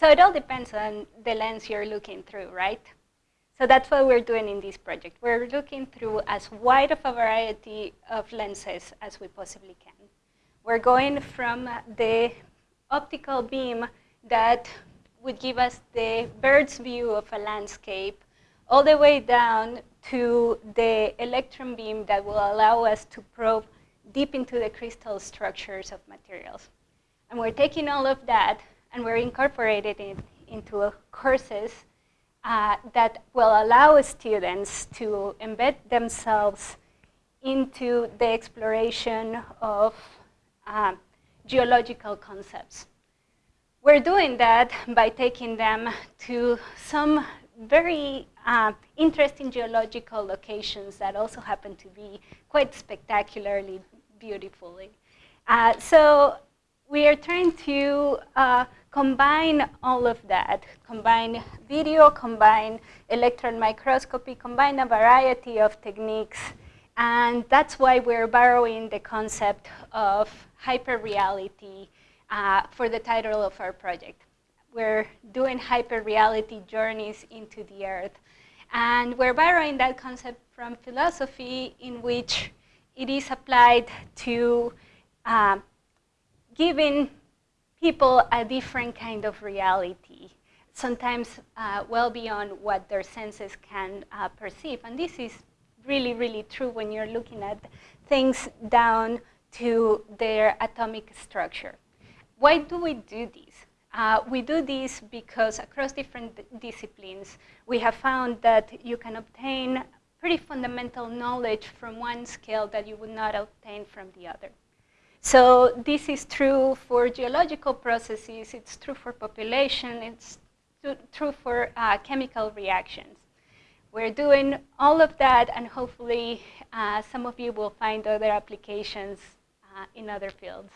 So it all depends on the lens you're looking through, right? So that's what we're doing in this project. We're looking through as wide of a variety of lenses as we possibly can. We're going from the optical beam that would give us the bird's view of a landscape all the way down to the electron beam that will allow us to probe deep into the crystal structures of materials. And we're taking all of that and we're incorporating it into courses uh, that will allow students to embed themselves into the exploration of uh, geological concepts. We're doing that by taking them to some very uh, interesting geological locations that also happen to be quite spectacularly beautifully. Uh, so we are trying to uh, combine all of that, combine video, combine electron microscopy, combine a variety of techniques, and that's why we're borrowing the concept of hyperreality uh, for the title of our project. We're doing hyperreality journeys into the earth. And we're borrowing that concept from philosophy in which it is applied to uh, giving people a different kind of reality, sometimes uh, well beyond what their senses can uh, perceive. And this is really, really true when you're looking at things down to their atomic structure. Why do we do this? Uh, we do this because across different disciplines, we have found that you can obtain pretty fundamental knowledge from one scale that you would not obtain from the other. So this is true for geological processes, it's true for population, it's true for uh, chemical reactions. We're doing all of that and hopefully uh, some of you will find other applications uh, in other fields.